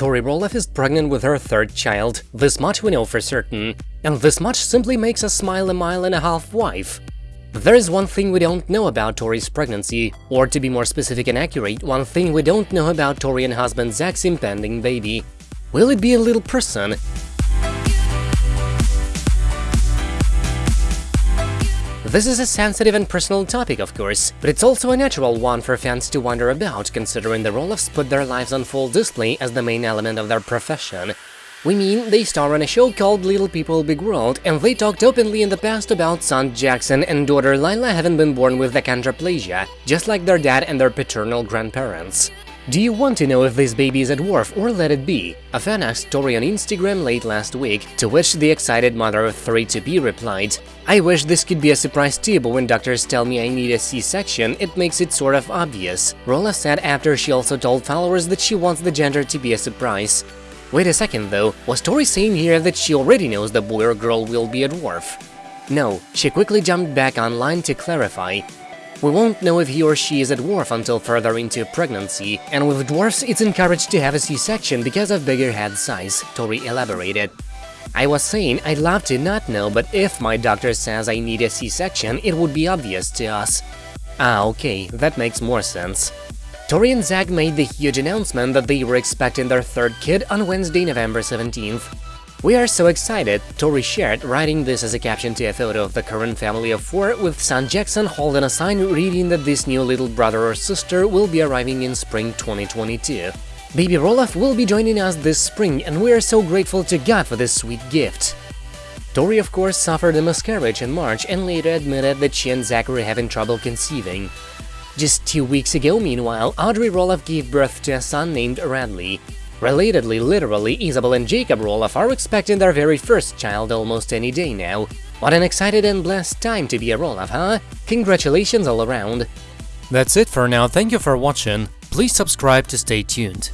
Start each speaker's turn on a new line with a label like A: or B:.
A: Tori Roloff is pregnant with her third child, this much we know for certain, and this much simply makes us smile a mile and a half wife. But there is one thing we don't know about Tori's pregnancy, or to be more specific and accurate, one thing we don't know about Tori and husband Zach's impending baby. Will it be a little person? This is a sensitive and personal topic, of course, but it's also a natural one for fans to wonder about, considering the Roloffs put their lives on full display as the main element of their profession. We mean, they star on a show called Little People Big World, and they talked openly in the past about son Jackson and daughter Lila having been born with achondroplasia, just like their dad and their paternal grandparents. Do you want to know if this baby is a dwarf or let it be? A fan asked Tori on Instagram late last week, to which the excited mother of three to be replied, I wish this could be a surprise too, but when doctors tell me I need a C-section, it makes it sort of obvious. Roloff said after she also told followers that she wants the gender to be a surprise. Wait a second though, was Tori saying here that she already knows the boy or girl will be a dwarf? No, she quickly jumped back online to clarify. We won't know if he or she is a dwarf until further into pregnancy, and with dwarfs it's encouraged to have a C-section because of bigger head size, Tori elaborated. I was saying I'd love to not know, but if my doctor says I need a C-section, it would be obvious to us. Ah, okay, that makes more sense. Tori and Zach made the huge announcement that they were expecting their third kid on Wednesday, November 17th. We are so excited, Tori shared, writing this as a caption to a photo of the current family of four, with son Jackson holding a sign reading that this new little brother or sister will be arriving in spring 2022. Baby Roloff will be joining us this spring, and we are so grateful to God for this sweet gift. Tori, of course, suffered a miscarriage in March and later admitted that she and Zach were having trouble conceiving. Just two weeks ago, meanwhile, Audrey Roloff gave birth to a son named Radley. Relatedly, literally, Isabel and Jacob Roloff are expecting their very first child almost any day now. What an excited and blessed time to be a Roloff, huh? Congratulations all around!
B: That's it for now, thank you for watching, please subscribe to stay tuned.